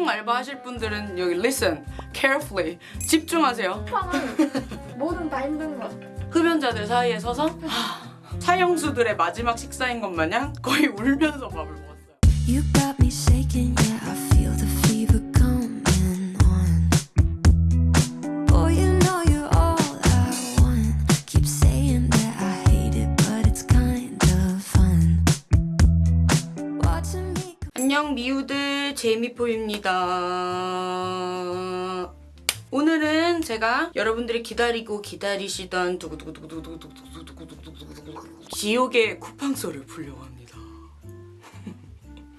쿠팡 알바 하실 분들은 여기 listen carefully 집중하세요. 쿠팡은 뭐든 다 힘든 거. 흡연자들 사이에 서서 하, 사형수들의 마지막 식사인 것 마냥 거의 울면서 밥을 먹었어요. 제미포입니다. 오늘은 제가 여러분들이 기다리고 기다리시던 지옥의 쿠팡썰을 풀려고 합니다.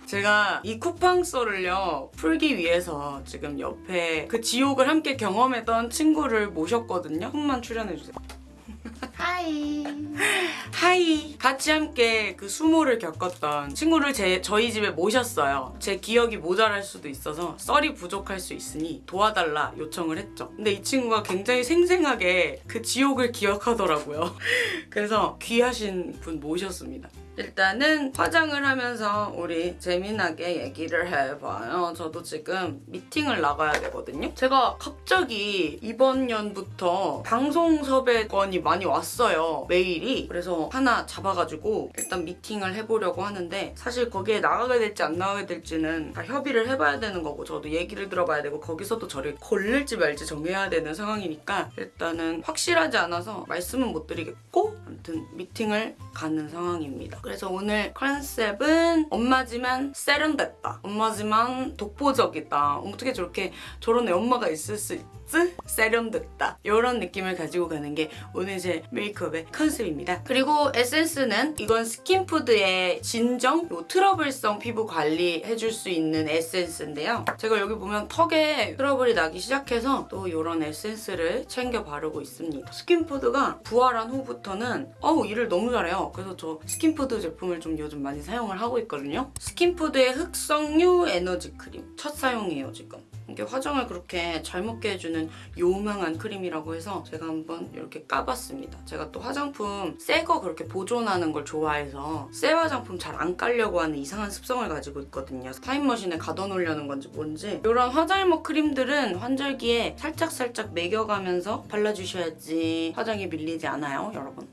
제가 이 쿠팡썰을요 풀기 위해서 지금 옆에 그 지옥을 함께 경험했던 친구를 모셨거든요. 한번 출연해주세요. Hi. Hi. 같이 함께 그 수모를 겪었던 친구를 제, 저희 집에 모셨어요. 제 기억이 모자랄 수도 있어서 썰이 부족할 수 있으니 도와달라 요청을 했죠. 근데 이 친구가 굉장히 생생하게 그 지옥을 기억하더라고요. 그래서 귀하신 분 모셨습니다 일단은 화장을 하면서 우리 재미나게 얘기를 해봐요. 저도 지금 미팅을 나가야 되거든요. 제가 갑자기 이번 년부터 방송 섭외건이 많이 왔어요. 메일이. 그래서 하나 잡아가지고 일단 미팅을 해보려고 하는데 사실 거기에 나가게 될지 안 나가게 될지는 다 협의를 해봐야 되는 거고 저도 얘기를 들어봐야 되고 거기서도 저를 걸릴지 말지 정해야 되는 상황이니까 일단은 확실하지 않아서 말씀은 못 드리겠고 아무튼 미팅을 가는 상황입니다. 그래서 오늘 컨셉은 엄마지만 세련됐다. 엄마지만 독보적이다. 어떻게 저렇게 저런 애 엄마가 있을 수 있 지? 세련됐다. 이런 느낌을 가지고 가는 게 오늘 제 메이크업의 컨셉입니다. 그리고 에센스는 이건 스킨푸드의 진정, 요 트러블성 피부 관리 해줄 수 있는 에센스인데요. 제가 여기 보면 턱에 트러블이 나기 시작해서 또 이런 에센스를 챙겨 바르고 있습니다. 스킨푸드가 부활한 후부터는 어우 일을 너무 잘해요. 그래서 저 스킨푸드 제품을 좀 요즘 많이 사용을 하고 있거든요. 스킨푸드의 흑석류 에너지 크림 첫 사용이에요 지금. 이게 화장을 그렇게 잘 먹게 해주는 요망한 크림이라고 해서 제가 한번 이렇게 까봤습니다. 제가 또 화장품 새 거 그렇게 보존하는 걸 좋아해서 새 화장품 잘 안 깔려고 하는 이상한 습성을 가지고 있거든요. 타임머신에 가둬놓으려는 건지 뭔지 이런 화잘먹 크림들은 환절기에 살짝살짝 먹여가면서 발라주셔야지 화장이 밀리지 않아요, 여러분.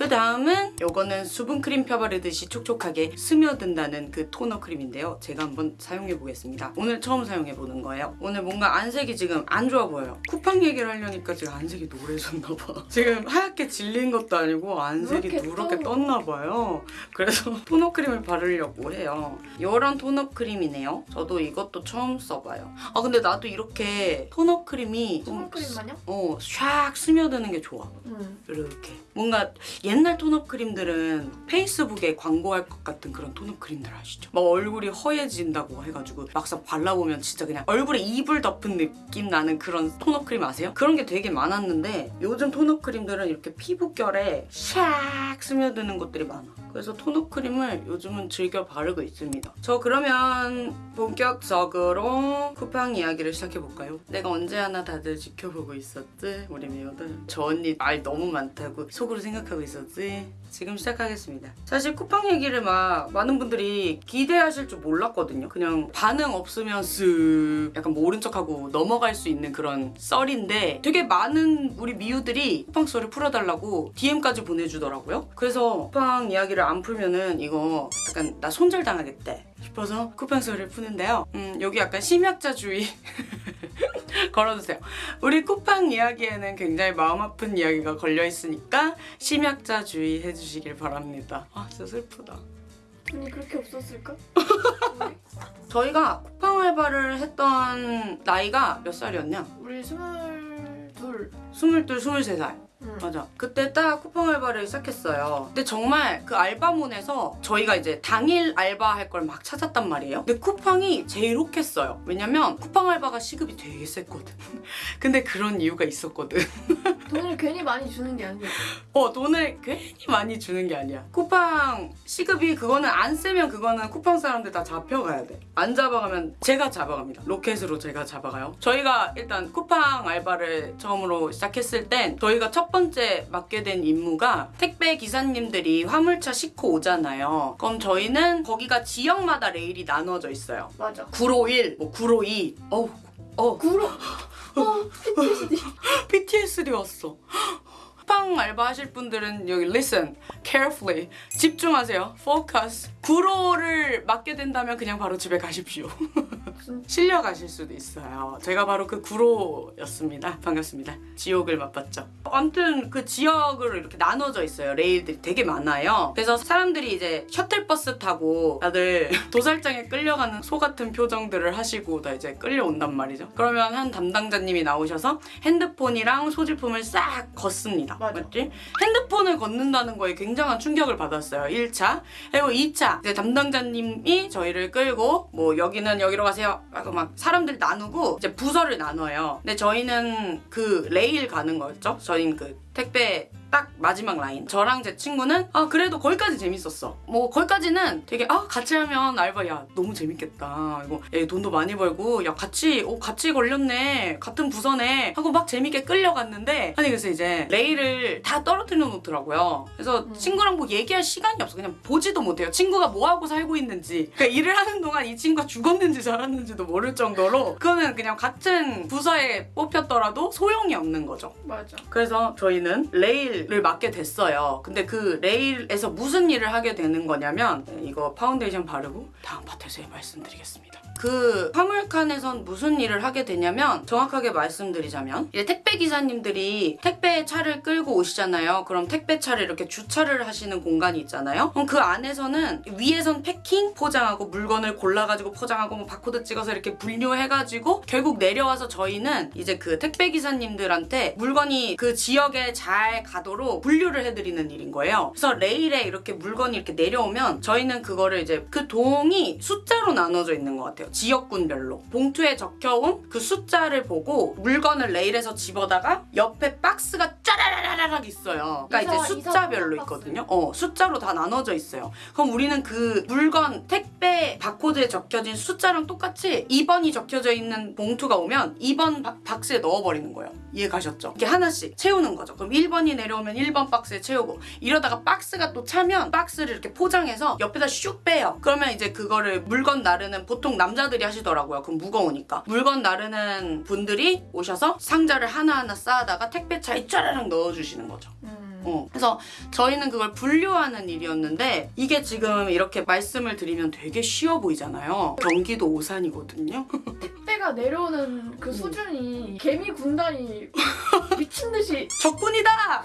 그 다음은 이거는 수분 크림 펴바르듯이 촉촉하게 스며든다는 그 톤업 크림인데요. 제가 한번 사용해보겠습니다. 오늘 처음 사용해보는 거예요. 오늘 뭔가 안색이 지금 안 좋아 보여요. 쿠팡 얘기를 하려니까 제가 안색이 노래졌나 봐. 지금 하얗게 질린 것도 아니고 안색이 누렇게 누렇게 떠. 떴나 봐요. 그래서 톤업 크림을 바르려고 해요. 이런 톤업 크림이네요. 저도 이것도 처음 써봐요. 아 근데 나도 이렇게 톤업 크림이 좀 수분크림 마냥? 어, 샥 스며드는 게 좋아. 응. 이렇게 뭔가 옛날 톤업 크림들은 페이스북에 광고할 것 같은 그런 톤업 크림들 아시죠? 막 얼굴이 허얘진다고 해가지고 막상 발라보면 진짜 그냥 얼굴에 이불 덮은 느낌 나는 그런 톤업 크림 아세요? 그런 게 되게 많았는데 요즘 톤업 크림들은 이렇게 피부결에 샥 스며드는 것들이 많아 그래서 톤업 크림을 요즘은 즐겨 바르고 있습니다 저 그러면 본격적으로 쿠팡 이야기를 시작해볼까요? 내가 언제 하나 다들 지켜보고 있었지? 우리 미호들 저 언니 말 너무 많다고 속으로 생각하고 있었지? 지금 시작하겠습니다. 사실 쿠팡 얘기를 막 많은 분들이 기대하실 줄 몰랐거든요. 그냥 반응 없으면 쓱 약간 모른 척하고 넘어갈 수 있는 그런 썰인데 되게 많은 우리 미우들이 쿠팡 썰을 풀어달라고 DM까지 보내주더라고요. 그래서 쿠팡 이야기를 안 풀면은 이거 약간 나 손절당하겠대 싶어서 쿠팡 썰을 푸는데요. 음, 여기 약간 심약자주의 걸어주세요. 우리 쿠팡 이야기에는 굉장히 마음 아픈 이야기가 걸려 있으니까 심약자 주의 해주시길 바랍니다. 아 진짜 슬프다. 돈이 그렇게 없었을까? 저희가 쿠팡 알바를 했던 나이가 몇 살이었냐? 우리 스물둘. 22, 23살. 응. 맞아. 그때 딱 쿠팡 알바를 시작했어요. 근데 정말 그 알바몬에서 저희가 이제 당일 알바할 걸 막 찾았단 말이에요. 근데 쿠팡이 제일 혹했어요. 왜냐면 쿠팡 알바가 시급이 되게 셌거든. 근데 그런 이유가 있었거든. 돈을 괜히 많이 주는 게 아니야. 어 돈을 괜히 많이 주는 게 아니야 쿠팡 시급이 그거는 안 쓰면 그거는 쿠팡 사람들 다 잡혀가야 돼 안 잡아가면 제가 잡아갑니다 로켓으로 제가 잡아가요 저희가 일단 쿠팡 알바를 처음으로 시작했을 땐 저희가 첫첫 번째 맡게 된 임무가 택배 기사님들이 화물차 싣고 오잖아요. 그럼 저희는 거기가 지역마다 레일이 나누어져 있어요. 맞아. 951, 뭐 952. 어우, 어, 구로. 어, PTSD. PTSD 왔어. 쿠팡 알바 하실 분들은 여기 listen carefully 집중하세요. focus. 구로를 맡게 된다면 그냥 바로 집에 가십시오. 실려 가실 수도 있어요. 제가 바로 그 구로였습니다. 반갑습니다. 지옥을 맛봤죠. 아무튼 그 지역으로 이렇게 나눠져 있어요. 레일들이 되게 많아요. 그래서 사람들이 이제 셔틀버스 타고 다들 도살장에 끌려가는 소 같은 표정들을 하시고 다 이제 끌려온단 말이죠. 그러면 한 담당자님이 나오셔서 핸드폰이랑 소지품을 싹 걷습니다. 맞아. 맞지? 핸드폰을 걷는다는 거에 굉장한 충격을 받았어요. 1차. 그리고 2차. 이제 담당자님이 저희를 끌고 뭐 여기는 여기로 가세요. 하고 막 사람들 나누고 이제 부서를 나눠요. 근데 저희는 그 레일 가는 거였죠. 저희는 그 택배 딱 마지막 라인. 저랑 제 친구는 아 그래도 거기까지 재밌었어. 뭐 거기까지는 되게 아 같이 하면 알바 야 너무 재밌겠다. 이거 야, 돈도 많이 벌고 야 같이 오 같이 걸렸네. 같은 부서네. 하고 막 재밌게 끌려갔는데 아니 그래서 이제 레일을 다 떨어뜨려 놓더라고요. 그래서 음. 친구랑 뭐 얘기할 시간이 없어. 그냥 보지도 못해요. 친구가 뭐 하고 살고 있는지. 그러니까 일을 하는 동안 이 친구가 죽었는지 살았는지도 모를 정도로 그거는 그냥 같은 부서에 뽑혔더라도 소용이 없는 거죠. 맞아. 그래서 저희는 레일 을 맡게 됐어요. 근데 그 레일에서 무슨 일을 하게 되는 거냐면 이거 파운데이션 바르고 다음 파트에서 말씀드리겠습니다. 그 화물칸에선 무슨 일을 하게 되냐면 정확하게 말씀드리자면 이제 택배 기사님들이 택배 차를 끌고 오시잖아요. 그럼 택배 차를 이렇게 주차를 하시는 공간이 있잖아요. 그럼 그 안에서는 위에선 패킹 포장하고 물건을 골라가지고 포장하고 뭐 바코드 찍어서 이렇게 분류해가지고 결국 내려와서 저희는 이제 그 택배 기사님들한테 물건이 그 지역에 잘 가도록 분류를 해드리는 일인 거예요. 그래서 레일에 이렇게 물건이 이렇게 내려오면 저희는 그거를 이제 그 동이 숫자로 나눠져 있는 것 같아요. 지역군별로 봉투에 적혀온 그 숫자를 보고 물건을 레일에서 집어다가 옆에 박스가 짜라라라락 있어요. 그러니까 이사- 이제 숫자별로. 있거든요. 어 숫자로 다 나눠져 있어요. 그럼 우리는 그 물건 택배 바코드에 적혀진 숫자랑 똑같이 2번이 적혀져 있는 봉투가 오면 2번 바- 박스에 넣어버리는 거예요. 이해 가셨죠? 이렇게 하나씩 채우는 거죠. 그럼 1번이 내려오면 1번 박스에 채우고 이러다가 박스가 또 차면 박스를 이렇게 포장해서 옆에다 슉 빼요. 그러면 이제 그거를 물건 나르는 보통 남 자들이 하시더라고요. 그럼 무거우니까. 물건 나르는 분들이 오셔서 상자를 하나하나 쌓아다가 택배차에 쫘라락 넣어주시는 거죠. 음. 어. 그래서 저희는 그걸 분류하는 일이었는데 이게 지금 이렇게 말씀을 드리면 되게 쉬워 보이잖아요. 경기도 오산이거든요. 택배가 내려오는 그 수준이 개미 군단이 미친 듯이 적군이다!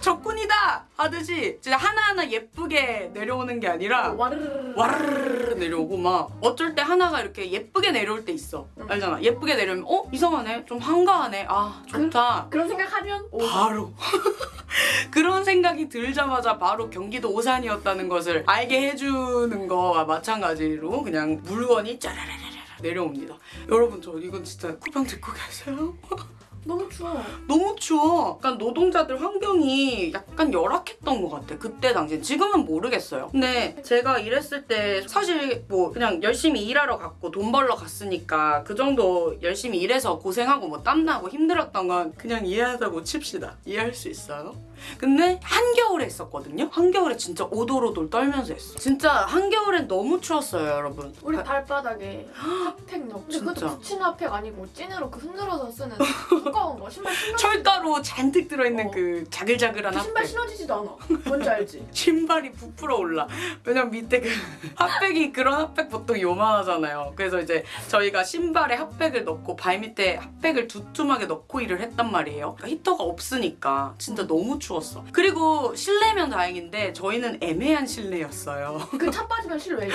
적군이다! 하듯이 진짜 하나하나 예쁘게 내려오는 게 아니라 와르르르 와르르르 내려오고 막 어쩔 때 하나가 이렇게 예쁘게 내려올 때 있어. 응. 알잖아. 예쁘게 내려오면 어? 이상하네. 좀 한가하네. 아 좋다. 그런 생각하면 오 바로 그런 생각이 들자마자 바로 경기도 오산이었다는 것을 알게 해주는 거와 마찬가지로 그냥 물건이 짜라라라라 내려옵니다. 여러분 저 이건 진짜 쿠팡 듣고 계세요? 너무 추워. 너무 추워. 약간 노동자들 환경이 약간 열악했던 것 같아. 그때 당시. 지금은 모르겠어요. 근데 제가 일했을 때 사실 뭐 그냥 열심히 일하러 갔고 돈 벌러 갔으니까 그 정도 열심히 일해서 고생하고 뭐 땀나고 힘들었던 건 그냥 이해하다고 칩시다. 이해할 수 있어요. 근데 한겨울에 했었거든요. 한겨울에 진짜 오돌오돌 떨면서 했어. 진짜 한겨울엔 너무 추웠어요, 여러분. 우리 발바닥에 핫팩 넣고 근데. 그것도 붙이는 핫팩 아니고 찐으로 그 흔들어서 쓰는 두꺼운 거 신발 신어 철가루 잔뜩 들어있는 어. 그 자글자글한 그 신발 핫팩. 신어지지도 않아. 뭔지 알지? 신발이 부풀어 올라. 왜냐면 밑에 그 핫팩이 그런 핫팩 보통 요만하잖아요. 그래서 이제 저희가 신발에 핫팩을 넣고 발 밑에 핫팩을 두툼하게 넣고 일을 했단 말이에요. 그러니까 히터가 없으니까 진짜 너무 추웠어. 그리고 실내면 다행인데 저희는 애매한 실내였어요. 그 차 빠지면 실외.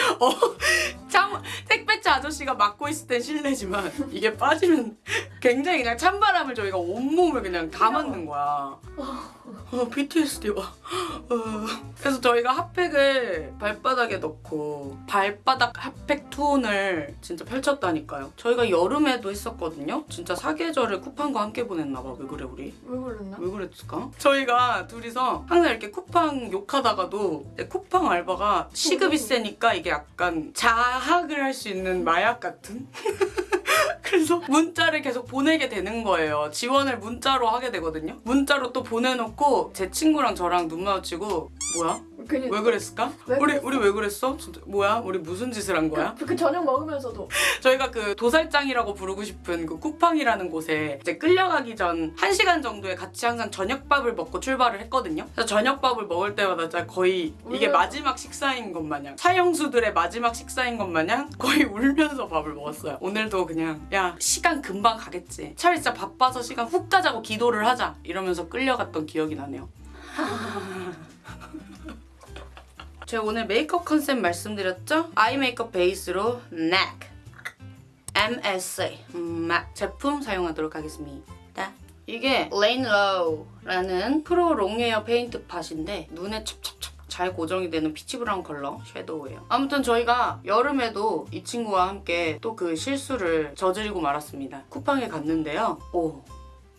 참 택배차 아저씨가 맡고 있을 땐 실내지만 이게 빠지면 굉장히 그냥 찬바람을 저희가 온몸을 그냥 다 맞는 거야. 어, PTSD 와. 어. 그래서 저희가 핫팩을 발바닥에 넣고 발바닥 핫팩 투혼을 진짜 펼쳤다니까요. 저희가 여름에도 했었거든요. 진짜 사계절을 쿠팡과 함께 보냈나 봐. 왜 그래 우리? 왜 그랬나? 왜 그랬을까? 저희가 둘이서 항상 이렇게 쿠팡 욕하다가도 쿠팡 알바가 시급이 세니까 이게 약간 자학을 할 수 있는 마약 같은? 그래서 문자를 계속 보내게 되는 거예요. 지원을 문자로 하게 되거든요. 문자로 또 보내놓고 제 친구랑 저랑 눈 마주치고 뭐야? 괜히 왜 그랬을까? 왜 우리 그랬어? 우리 왜 그랬어? 진짜 뭐야? 우리 무슨 짓을 한 거야? 그, 그 저녁 먹으면서도 저희가 그 도살장이라고 부르고 싶은 그 쿠팡이라는 곳에 이제 끌려가기 전 1시간 정도에 같이 항상 저녁밥을 먹고 출발을 했거든요. 그래서 저녁밥을 먹을 때마다 진짜 거의 이게 울면서. 마지막 식사인 것 마냥 사형수들의 마지막 식사인 것 마냥 거의 울면서 밥을 먹었어요. 오늘도 그냥 야 시간 금방 가겠지. 차라리 진짜 바빠서 시간 훅 가자고 기도를 하자 이러면서 끌려갔던 기억이 나네요. 제가 오늘 메이크업 컨셉 말씀드렸죠? 아이 메이크업 베이스로 NAC MSC MAC 제품 사용하도록 하겠습니다. 이게 Layin' Low라는 프로 롱웨어 페인트 팟인데 눈에 찹찹찹 잘 고정이 되는 피치 브라운 컬러 섀도우예요. 아무튼 저희가 여름에도 이 친구와 함께 또 그 실수를 저지르고 말았습니다. 쿠팡에 갔는데요. 오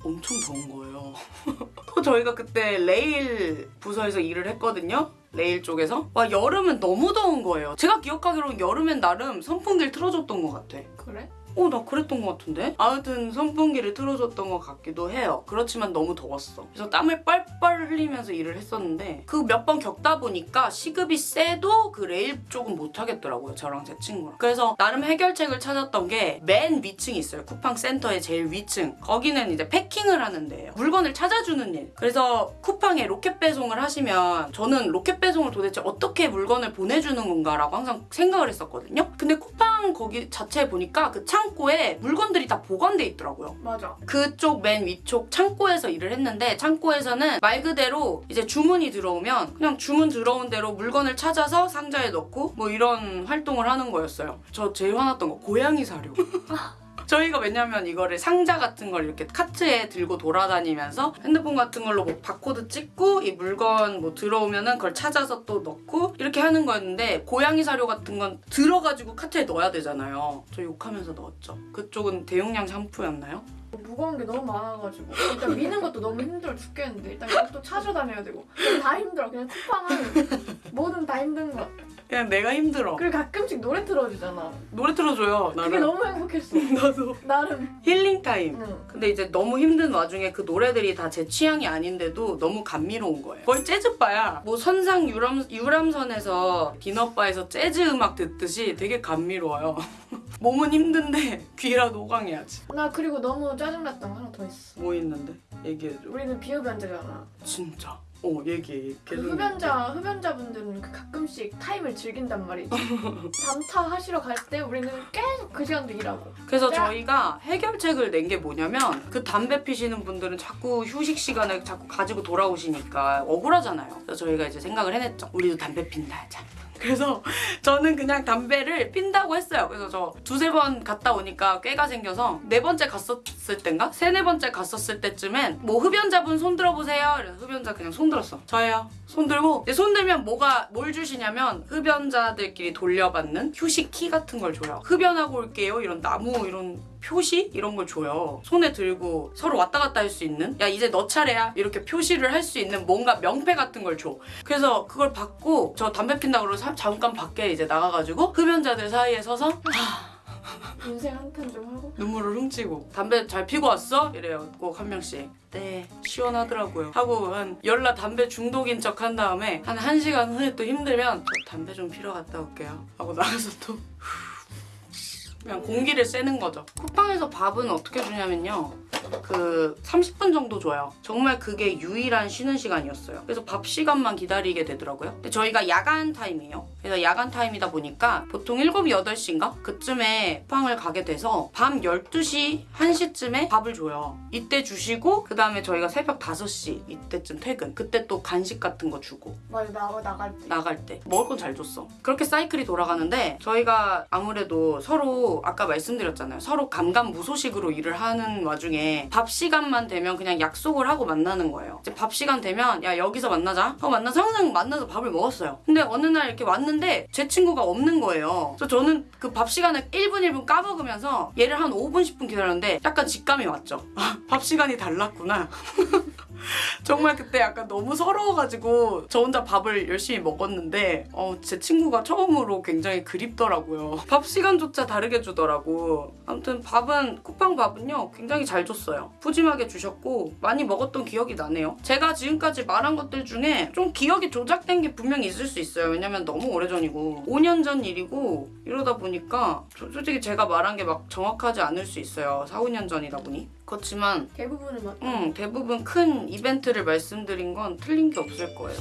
엄청 더운 거예요. 또 저희가 그때 레일 부서에서 일을 했거든요. 레일 쪽에서. 와 여름은 너무 더운 거예요. 제가 기억하기로는 여름엔 나름 선풍기를 틀어줬던 것 같아. 그래? 어, 나 그랬던 것 같은데? 아무튼 선풍기를 틀어줬던 것 같기도 해요. 그렇지만 너무 더웠어. 그래서 땀을 뻘뻘 흘리면서 일을 했었는데 그 몇 번 겪다 보니까 시급이 세도 그 레일 쪽은 못 하겠더라고요. 저랑 제 친구랑. 그래서 나름 해결책을 찾았던 게 맨 위층이 있어요. 쿠팡 센터의 제일 위층. 거기는 이제 패킹을 하는 데예요. 물건을 찾아주는 일. 그래서 쿠팡에 로켓 배송을 하시면 저는 로켓 배송을 도대체 어떻게 물건을 보내주는 건가라고 항상 생각을 했었거든요. 근데 쿠팡 거기 자체에 보니까 그창 고에 물건들이 다 보관돼 있더라고요. 맞아. 그쪽 맨 위쪽 창고에서 일을 했는데 창고에서는 말 그대로 이제 주문이 들어오면 그냥 주문 들어온 대로 물건을 찾아서 상자에 넣고 뭐 이런 활동을 하는 거였어요. 저 제일 화났던 거 고양이 사료. 저희가 왜냐면 이거를 상자 같은 걸 이렇게 카트에 들고 돌아다니면서 핸드폰 같은 걸로 뭐 바코드 찍고 이 물건 뭐 들어오면은 그걸 찾아서 또 넣고 이렇게 하는 거였는데 고양이 사료 같은 건 들어가지고 카트에 넣어야 되잖아요. 저 욕하면서 넣었죠. 그쪽은 대용량 샴푸였나요? 무거운 게 너무 많아가지고 일단 미는 것도 너무 힘들어 죽겠는데 일단 이것도 찾아다녀야 되고 다 힘들어 그냥 쿠팡은 뭐든 다 힘든 것 같아 그냥 내가 힘들어. 그리고 가끔씩 노래 틀어주잖아 노래 틀어줘요. 그게 나는. 너무 행복했어 나도. 나름 힐링 타임. 응. 근데 이제 너무 힘든 와중에 그 노래들이 다 제 취향이 아닌데도 너무 감미로운 거예요. 거의 재즈바야. 뭐 선상 유람, 유람선에서 디너바에서 재즈 음악 듣듯이 되게 감미로워요. 몸은 힘든데 귀라도 호강해야지. 나 그리고 너무 짜증났던 거 하나 더 있어 뭐 있는데? 얘기해줘. 우리는 비흡연자잖아 진짜. 어 얘기해. 그 계속 흡연자 흡연자분들은 그 가끔씩 타임을 즐긴단 말이지 담타 하시러 갈 때 우리는 계속 그 시간도 일하고 그래서 야. 저희가 해결책을 낸 게 뭐냐면 그 담배 피시는 분들은 자꾸 휴식 시간을 자꾸 가지고 돌아오시니까 억울하잖아요. 그래서 저희가 이제 생각을 해냈죠. 우리도 담배 핀다 하자. 그래서 저는 그냥 담배를 핀다고 했어요. 그래서 저 두세 번 갔다 오니까 꾀가 생겨서 네 번째 갔었을 땐가? 세네 번째 갔었을 때쯤엔 뭐 흡연자분 손 들어보세요. 그래서 흡연자 그냥 손 들었어. 저예요. 손 들고 손 들면 뭐가 뭘 주시냐면 흡연자들끼리 돌려받는 휴식 키 같은 걸 줘요. 흡연하고 올게요. 이런 나무 이런 표시? 이런 걸 줘요. 손에 들고 서로 왔다 갔다 할 수 있는? 야 이제 너 차례야. 이렇게 표시를 할 수 있는 뭔가 명패 같은 걸 줘. 그래서 그걸 받고 저 담배 핀다 그러고 사- 잠깐 밖에 이제 나가가지고 흡연자들 사이에 서서 인생 한탄 좀 하고. 눈물을 훔치고 담배 잘 피고 왔어? 이래요. 꼭 한 명씩. 네. 시원하더라고요. 하고 한 열나 담배 중독인 척 한 다음에 한 1시간 후에 또 힘들면 저 담배 좀 피러 갔다 올게요. 하고 나가서 또 그냥 공기를 쐬는 거죠 쿠팡에서 밥은 어떻게 주냐면요 그 30분 정도 줘요. 정말 그게 유일한 쉬는 시간이었어요. 그래서 밥 시간만 기다리게 되더라고요. 근데 저희가 야간 타임이에요. 그래서 야간 타임이다 보니까 보통 7, 8시인가? 그쯤에 쿠팡을 가게 돼서 밤 12시, 1시쯤에 밥을 줘요. 이때 주시고 그 다음에 저희가 새벽 5시 이때쯤 퇴근. 그때 또 간식 같은 거 주고 맞아 나가 나갈 때 나갈 때 먹을 건 잘 줬어. 그렇게 사이클이 돌아가는데 저희가 아무래도 서로 아까 말씀드렸잖아요. 서로 감감무소식으로 일을 하는 와중에 밥 시간만 되면 그냥 약속을 하고 만나는 거예요. 이제 밥 시간 되면 야 여기서 만나자. 하고 만나서 항상 만나서 밥을 먹었어요. 근데 어느 날 이렇게 왔는데 제 친구가 없는 거예요. 그래서 저는 그 밥 시간을 1분 1분 까먹으면서 얘를 한 5분 10분 기다렸는데 약간 직감이 왔죠. 아, 밥 시간이 달랐구나. 정말 그때 약간 너무 서러워가지고 저 혼자 밥을 열심히 먹었는데 어, 제 친구가 처음으로 굉장히 그립더라고요. 밥 시간조차 다르게 주더라고. 아무튼 밥은 쿠팡 밥은요 굉장히 잘 줬어요. 푸짐하게 주셨고 많이 먹었던 기억이 나네요. 제가 지금까지 말한 것들 중에 좀 기억이 조작된 게 분명히 있을 수 있어요. 왜냐면 너무 오래전이고 5년 전 일이고 이러다 보니까 저- 솔직히 제가 말한 게 막 정확하지 않을 수 있어요. 4, 5년 전이다 보니. 그렇지만 대부분은 맞다. 응, 대부분 큰 이벤트를 말씀드린 건 틀린 게 없을 거예요.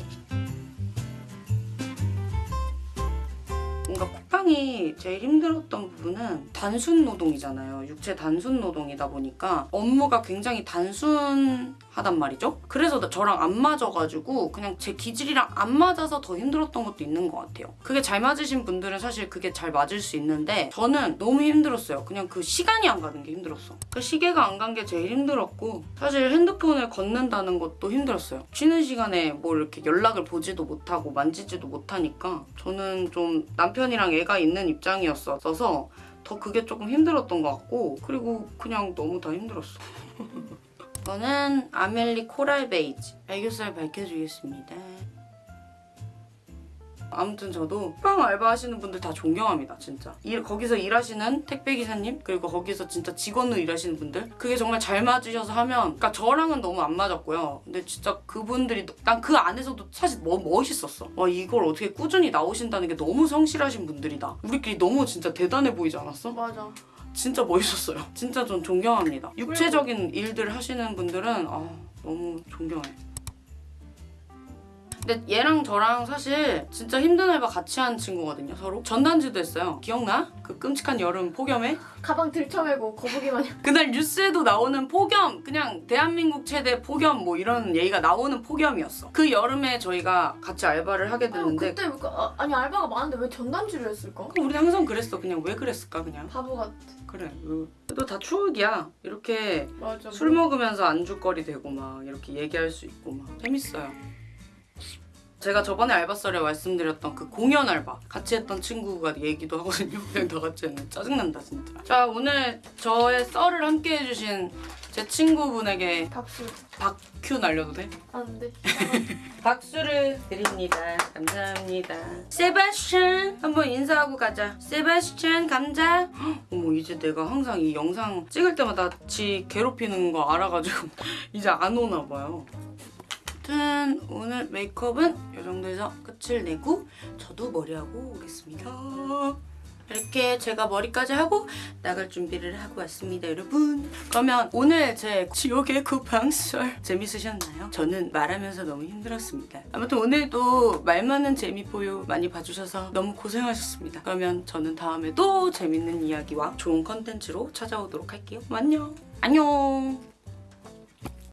뭔가 쿠팡이 제일 힘들었던 부분은 단순 노동이잖아요. 육체 단순 노동이다 보니까 업무가 굉장히 단순하단 말이죠. 그래서 나- 저랑 안 맞아가지고 그냥 제 기질이랑 안 맞아서 더 힘들었던 것도 있는 것 같아요. 그게 잘 맞으신 분들은 사실 그게 잘 맞을 수 있는데 저는 너무 힘들었어요. 그냥 그 시간이 안 가는 게 힘들었어. 그 시계가 안 간 게 제일 힘들었고 사실 핸드폰을 걷는다는 것도 힘들었어요. 쉬는 시간에 뭐 이렇게 연락을 보지도 못하고 만지지도 못하니까 저는 좀 남편이랑 애가 있는 입장이었어서 더 그게 조금 힘들었던 것 같고 그리고 그냥 너무 다 힘들었어. 저는 아멜리 코랄 베이지 애교살 밝혀주겠습니다. 아무튼 저도 쿠팡 알바 하시는 분들 다 존경합니다 진짜. 일, 거기서 일하시는 택배 기사님 그리고 거기서 진짜 직원으로 일하시는 분들 그게 정말 잘 맞으셔서 하면 그러니까 저랑은 너무 안 맞았고요. 근데 진짜 그분들이 난 그 안에서도 사실 뭐 멋있었어. 와 이걸 어떻게 꾸준히 나오신다는 게 너무 성실하신 분들이다. 우리끼리 너무 진짜 대단해 보이지 않았어? 맞아. 진짜 멋있었어요. 진짜 전 존경합니다. 육체적인 일들 하시는 분들은 아 너무 존경해 근데 얘랑 저랑 사실 진짜 힘든 알바 같이 한 친구거든요 서로 전단지도 했어요 기억나? 그 끔찍한 여름 폭염에 가방 들쳐매고 거북이 마냥. 그날 뉴스에도 나오는 폭염 그냥 대한민국 최대 폭염 뭐 이런 얘기가 나오는 폭염이었어 그 여름에 저희가 같이 알바를 하게 아, 됐는데 그때 그, 아, 아니 알바가 많은데 왜 전단지를 했을까? 우리 항상 그랬어 그냥 왜 그랬을까 그냥 바보 같아. 그래 그래도 다 추억이야 이렇게 맞아. 술 먹으면서 안주거리 되고 막 이렇게 얘기할 수 있고 막 재밌어요. 제가 저번에 알바썰에 말씀드렸던 그 공연 알바 같이 했던 친구가 얘기도 하거든요. 그냥 다 같이 했는데 짜증난다 진짜. 자 오늘 저의 썰을 함께 해주신 제 친구분에게 박수. 박큐 날려도 돼? 안 돼. 박수를 드립니다. 감사합니다. 세바스찬 한번 인사하고 가자. 세바스찬 감자. 헉, 어머 이제 내가 항상 이 영상 찍을 때마다 지 괴롭히는 거 알아가지고 이제 안 오나 봐요. 아무튼 오늘 메이크업은 이 정도에서 끝을 내고 저도 머리하고 오겠습니다. 이렇게 제가 머리까지 하고 나갈 준비를 하고 왔습니다 여러분. 그러면 오늘 제 지옥의 쿠팡썰 재밌으셨나요? 저는 말하면서 너무 힘들었습니다. 아무튼 오늘도 말 많은 재미포유 많이 봐주셔서 너무 고생하셨습니다. 그러면 저는 다음에 또 재밌는 이야기와 좋은 컨텐츠로 찾아오도록 할게요. 안녕! 안녕